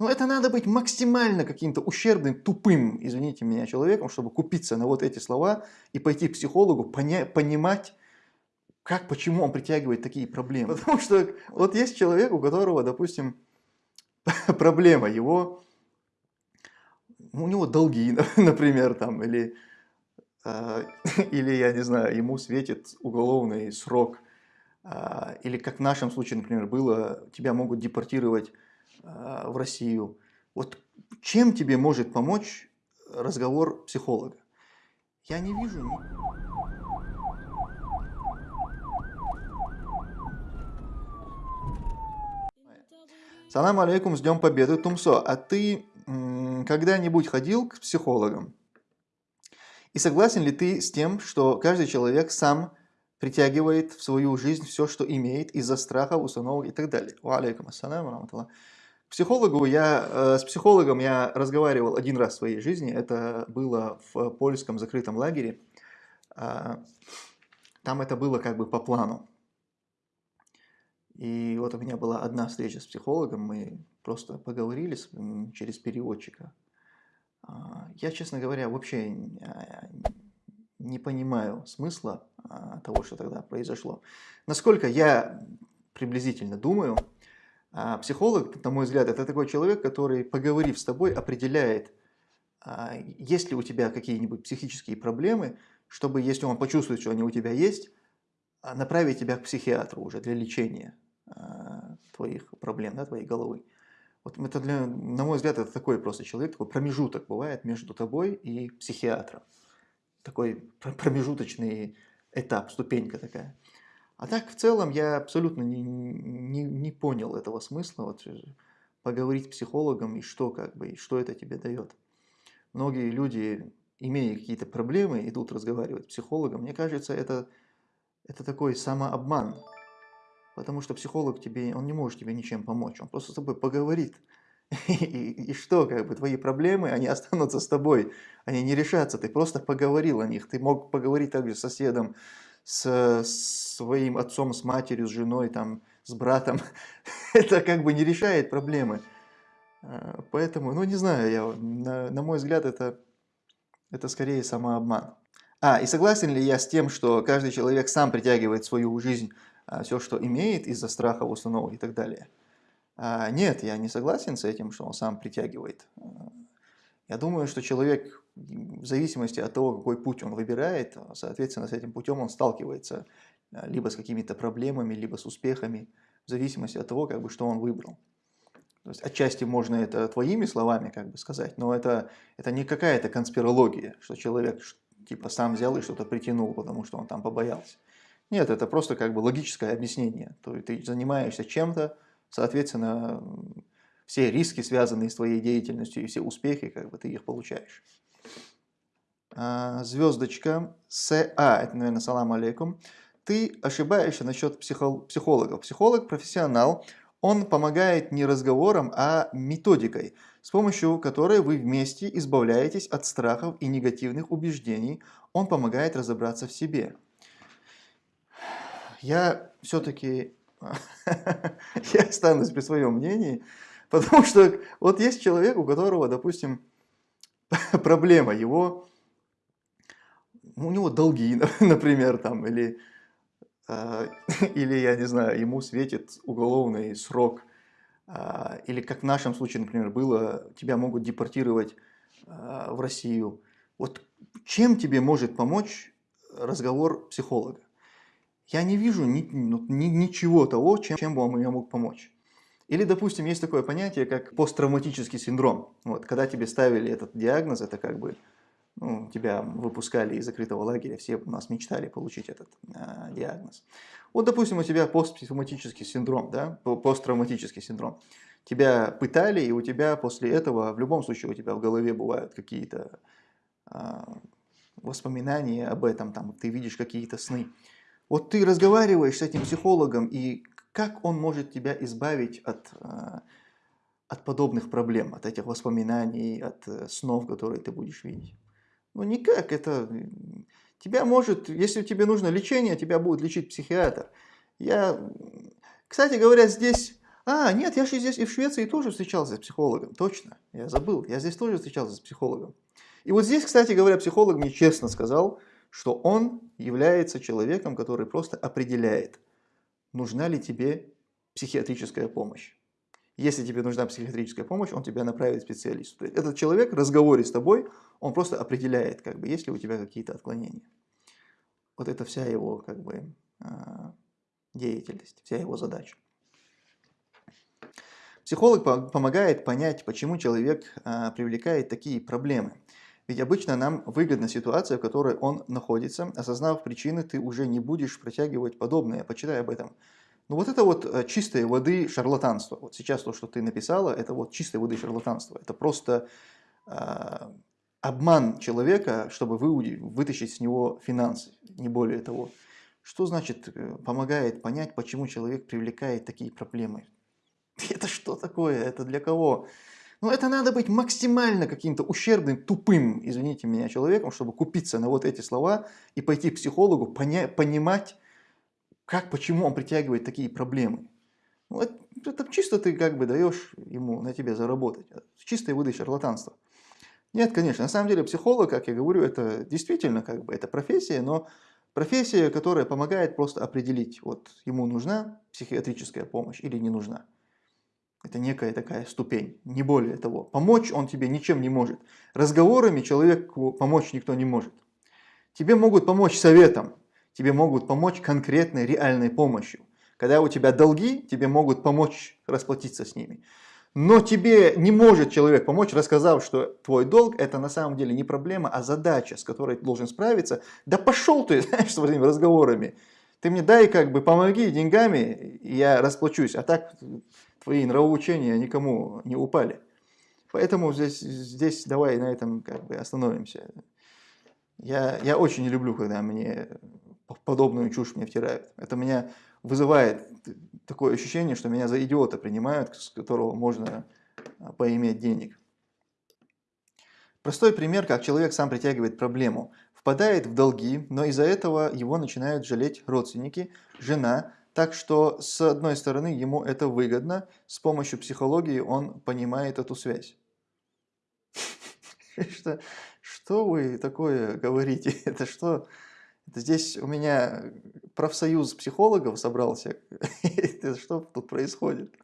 Но это надо быть максимально каким-то ущербным, тупым, извините меня, человеком, чтобы купиться на вот эти слова и пойти к психологу, поня понимать, как, почему он притягивает такие проблемы. Потому что вот есть человек, у которого, допустим, проблема, его, у него долги, например, там, или, э, или, я не знаю, ему светит уголовный срок, э, или как в нашем случае, например, было, тебя могут депортировать в Россию. Вот чем тебе может помочь разговор психолога? Я не вижу... Салам алейкум, с Днем Победы, Тумсо. А ты когда-нибудь ходил к психологам? И согласен ли ты с тем, что каждый человек сам притягивает в свою жизнь все, что имеет из-за страха, установок и так далее? Ва алейкум ассалам. Психологу я, э, с психологом я разговаривал один раз в своей жизни. Это было в польском закрытом лагере. А, там это было как бы по плану. И вот у меня была одна встреча с психологом, мы просто поговорили через переводчика. А, я, честно говоря, вообще а, не понимаю смысла а, того, что тогда произошло. Насколько я приблизительно думаю, психолог, на мой взгляд, это такой человек, который, поговорив с тобой, определяет, есть ли у тебя какие-нибудь психические проблемы, чтобы, если он почувствует, что они у тебя есть, направить тебя к психиатру уже для лечения. Твоих проблем, да, твоей головы. Вот это для, на мой взгляд, это такой просто человек, такой промежуток бывает между тобой и психиатром. Такой промежуточный этап, ступенька такая. А так, в целом, я абсолютно не, не, не понял этого смысла, вот, э, поговорить с психологом и что, как бы, и что это тебе дает. Многие люди, имея какие-то проблемы, идут разговаривать с психологом. Мне кажется, это, это такой самообман. Потому что психолог тебе, он не может тебе ничем помочь, он просто с тобой поговорит. И, и, и что, как бы, твои проблемы, они останутся с тобой, они не решатся, ты просто поговорил о них. Ты мог поговорить также с соседом, с, своим отцом, с матерью, с женой, там, с братом. Это как бы не решает проблемы. А, поэтому, ну не знаю, я, на, на мой взгляд, это, это скорее самообман. А, и согласен ли я с тем, что каждый человек сам притягивает в свою жизнь а, все, что имеет из-за страха установок и так далее. А, нет, я не согласен с этим, что он сам притягивает. А, я думаю, что человек, в зависимости от того, какой путь он выбирает, соответственно, с этим путем он сталкивается либо с какими-то проблемами, либо с успехами, в зависимости от того, как бы, что он выбрал. То есть отчасти можно это твоими словами как бы сказать, но это, это не какая-то конспирология, что человек типа сам взял и что-то притянул, потому что он там побоялся. Нет, это просто как бы логическое объяснение. То есть ты занимаешься чем-то, соответственно, все риски, связанные с твоей деятельностью, и все успехи, как бы ты их получаешь. А, звездочка СА, это, наверное, салам алейкум. Ты ошибаешься насчет психологов. Психолог – профессионал, он помогает не разговором, а методикой, с помощью которой вы вместе избавляетесь от страхов и негативных убеждений. Он помогает разобраться в себе я все-таки я останусь при своем мнении, потому что вот есть человек, у которого, допустим, проблема, его, у него долги, например, там, или, э, или, я не знаю, ему светит уголовный срок, э, или как в нашем случае, например, было, тебя могут депортировать э, в Россию. Вот чем тебе может помочь разговор психолога? я не вижу ни, ну, ни, ничего того, чем, чем бы он мне мог помочь. Или, допустим, есть такое понятие, как посттравматический синдром. Вот, когда тебе ставили этот диагноз, это как бы ну, тебя выпускали из закрытого лагеря, все у нас мечтали получить этот э, диагноз. Вот, допустим, у тебя посттравматический синдром, да, посттравматический синдром. Тебя пытали, и у тебя после этого, в любом случае, у тебя в голове бывают какие-то э, воспоминания об этом, там, ты видишь какие-то сны. Вот ты разговариваешь с этим психологом, и как он может тебя избавить от, э, от подобных проблем, от этих воспоминаний, от э, снов, которые ты будешь видеть? Ну никак, это... Тебя может, если тебе нужно лечение, тебя будет лечить психиатр. Я, кстати говоря, здесь А, нет, я же здесь и в Швеции тоже встречался с психологом, точно, я забыл, я здесь тоже встречался с психологом. И вот здесь, кстати говоря, психолог мне честно сказал, что он является человеком, который просто определяет, нужна ли тебе психиатрическая помощь. Если тебе нужна психиатрическая помощь, он тебя направит к специалисту. Этот человек в разговоре с тобой, он просто определяет, как бы, есть ли у тебя какие-то отклонения. Вот это вся его как бы, а, деятельность, вся его задача. Психолог помогает понять, почему человек а, привлекает такие проблемы. Ведь обычно нам выгодна ситуация, в которой он находится. Осознав причины, ты уже не будешь протягивать подобное. Почитай об этом. Ну вот это вот э, чистой воды шарлатанство. Вот сейчас то, что ты написала, это вот чистой воды шарлатанство. Это просто э, обман человека, чтобы вы, вытащить с него финансы, не более того. Что значит э, помогает понять, почему человек привлекает такие проблемы? Это что такое? Это для кого? Ну, это надо быть максимально каким-то ущербным, тупым, извините меня, человеком, чтобы купиться на вот эти слова и пойти к психологу, поня понимать, как, почему он притягивает такие проблемы. Ну, это, это чисто ты как бы даешь ему на тебе заработать. Чистая выдача шарлатанства. Нет, конечно, на самом деле психолог, как я говорю, это действительно как бы это профессия, но профессия, которая помогает просто определить, вот ему нужна психиатрическая помощь или не нужна. Это некая такая ступень, не более того. Помочь он тебе ничем не может. Разговорами человеку помочь никто не может. Тебе могут помочь советом, тебе могут помочь конкретной реальной помощью. Когда у тебя долги, тебе могут помочь расплатиться с ними. Но тебе не может человек помочь, рассказав, что твой долг это на самом деле не проблема, а задача, с которой ты должен справиться. Да пошел ты, знаешь, с этими разговорами. Ты мне дай как бы помоги деньгами, я расплачусь. А так твои нравоучения никому не упали. Поэтому здесь, здесь давай на этом как бы остановимся. Я, я очень не люблю, когда мне подобную чушь мне втирают. Это меня вызывает такое ощущение, что меня за идиота принимают, с которого можно а, поиметь денег. Простой пример, как человек сам притягивает проблему. Впадает в долги, но из-за этого его начинают жалеть родственники, жена, так что, с одной стороны, ему это выгодно, с помощью психологии он понимает эту связь. Что, что вы такое говорите? Это что? Это здесь у меня профсоюз психологов собрался. Что тут происходит?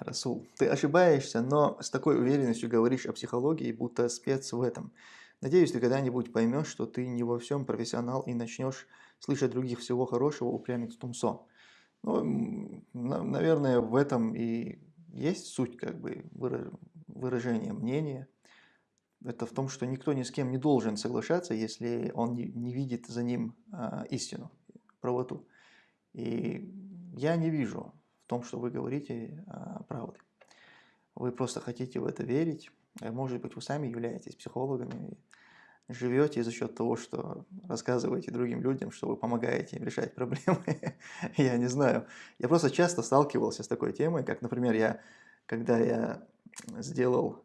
Расул, ты ошибаешься, но с такой уверенностью говоришь о психологии, будто спец в этом. Надеюсь, ты когда-нибудь поймешь, что ты не во всем профессионал и начнешь слышать других всего хорошего, упрямец Тумсо. Ну, наверное, в этом и есть суть как бы выражения мнения. Это в том, что никто ни с кем не должен соглашаться, если он не, видит за ним а, истину, правоту. И я не вижу в том, что вы говорите а, правды. Вы просто хотите в это верить. Может быть, вы сами являетесь психологами, живете за счет того, что рассказываете другим людям, что вы помогаете им решать проблемы. я не знаю. Я просто часто сталкивался с такой темой, как, например, я, когда я сделал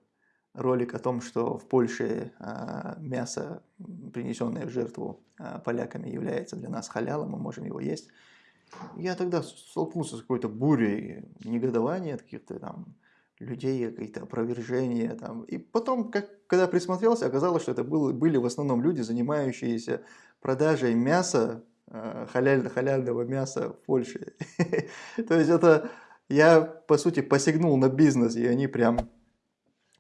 ролик о том, что в Польше а, мясо, принесенное в жертву а, поляками, является для нас халялом, мы можем его есть. Я тогда столкнулся с какой-то бурей негодования, каких-то там людей, какие-то опровержения. Там. И потом, как, когда присмотрелся, оказалось, что это было, были в основном люди, занимающиеся продажей мяса, э, халяль, халяльного мяса в Польше. То есть это я, по сути, посягнул на бизнес, и они прям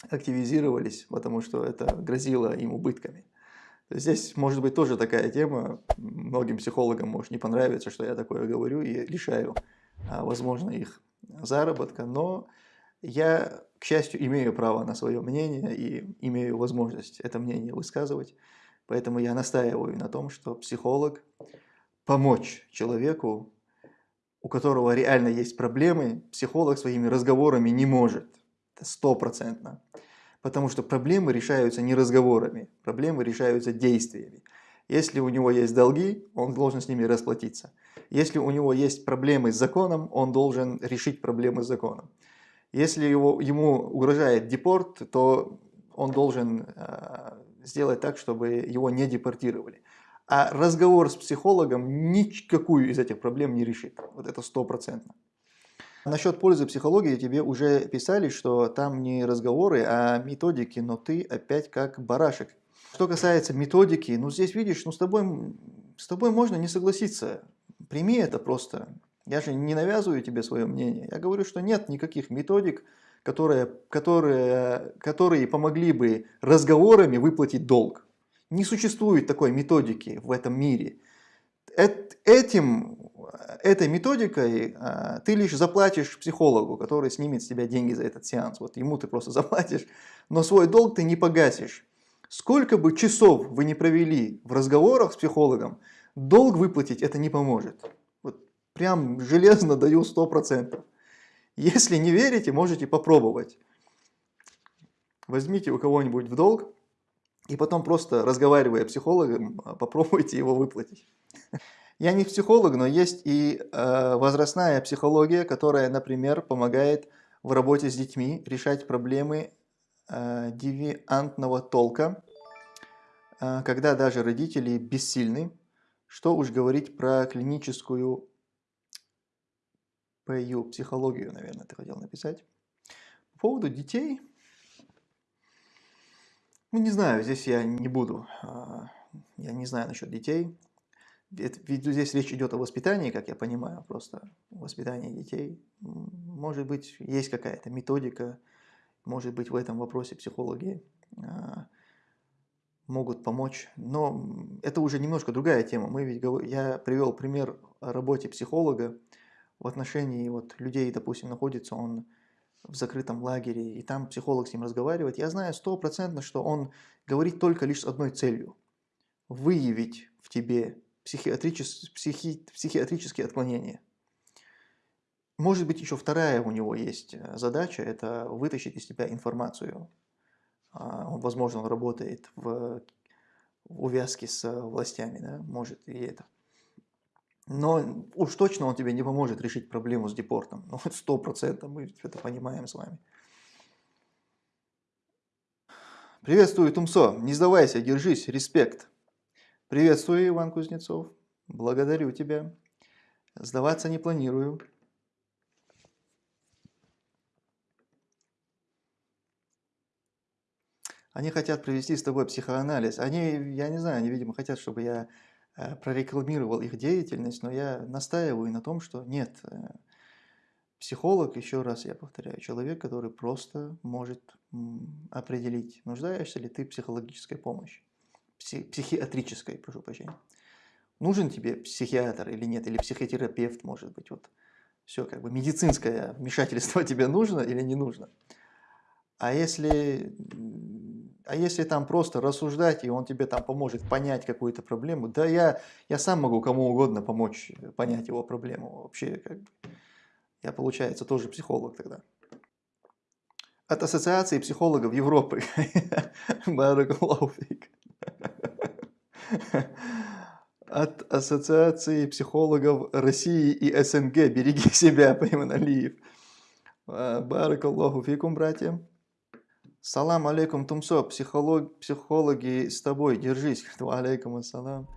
активизировались, потому что это грозило им убытками. Здесь может быть тоже такая тема, многим психологам может не понравиться, что я такое говорю и лишаю, а, возможно, их заработка, но я, к счастью, имею право на свое мнение и имею возможность это мнение высказывать. Поэтому я настаиваю на том, что психолог помочь человеку, у которого реально есть проблемы, психолог своими разговорами не может. Стопроцентно. Потому что проблемы решаются не разговорами, проблемы решаются действиями. Если у него есть долги, он должен с ними расплатиться. Если у него есть проблемы с законом, он должен решить проблемы с законом. Если его, ему угрожает депорт, то он должен э, сделать так, чтобы его не депортировали. А разговор с психологом никакую из этих проблем не решит. Вот это стопроцентно. Насчет пользы психологии тебе уже писали, что там не разговоры, а методики, но ты опять как барашек. Что касается методики, ну здесь видишь, ну с тобой, с тобой можно не согласиться. Прими это просто. Я же не навязываю тебе свое мнение. Я говорю, что нет никаких методик, которые, которые, которые помогли бы разговорами выплатить долг. Не существует такой методики в этом мире. Этим этой методикой а, ты лишь заплатишь психологу, который снимет с тебя деньги за этот сеанс. Вот ему ты просто заплатишь, но свой долг ты не погасишь. Сколько бы часов вы не провели в разговорах с психологом, долг выплатить это не поможет. Вот прям железно даю 100%. Если не верите, можете попробовать. Возьмите у кого-нибудь в долг и потом просто разговаривая с психологом, попробуйте его выплатить. Я не психолог, но есть и э, возрастная психология, которая, например, помогает в работе с детьми решать проблемы э, девиантного толка, э, когда даже родители бессильны. Что уж говорить про клиническую ПЮ, психологию, наверное, ты хотел написать. По поводу детей, ну не знаю, здесь я не буду, я не знаю насчет детей. Ведь здесь речь идет о воспитании, как я понимаю, просто воспитании детей. Может быть, есть какая-то методика, может быть, в этом вопросе психологи а, могут помочь. Но это уже немножко другая тема. Мы ведь, я привел пример о работе психолога в отношении вот, людей, допустим, находится он в закрытом лагере, и там психолог с ним разговаривает. Я знаю стопроцентно, что он говорит только лишь с одной целью – выявить в тебе психиатричес, психи, психиатрические отклонения. Может быть, еще вторая у него есть э, задача – это вытащить из тебя информацию. А, возможно, он работает в, увязке с властями, да? может и это. Но уж точно он тебе не поможет решить проблему с депортом. Ну, сто процентов мы это понимаем с вами. Приветствую, Тумсо. Не сдавайся, держись, респект. Приветствую, Иван Кузнецов. Благодарю тебя. Сдаваться не планирую. Они хотят провести с тобой психоанализ. Они, я не знаю, они, видимо, хотят, чтобы я э, прорекламировал их деятельность, но я настаиваю на том, что нет. Э, психолог, еще раз я повторяю, человек, который просто может определить, нуждаешься ли ты в психологической помощи психиатрической, прошу прощения. Нужен тебе психиатр или нет, или психотерапевт, может быть, вот все, как бы медицинское вмешательство тебе нужно или не нужно. А если, а если там просто рассуждать, и он тебе там поможет понять какую-то проблему, да я, я сам могу кому угодно помочь понять его проблему. Вообще, как бы, я, получается, тоже психолог тогда. От Ассоциации психологов Европы. Баракулауфик. От Ассоциации психологов России и СНГ. Береги себя, Пайман Алиев. А, Барак Аллаху фикум, братья. Салам алейкум, Тумсо. Психолог, психологи с тобой. Держись. Алейкум ассалам.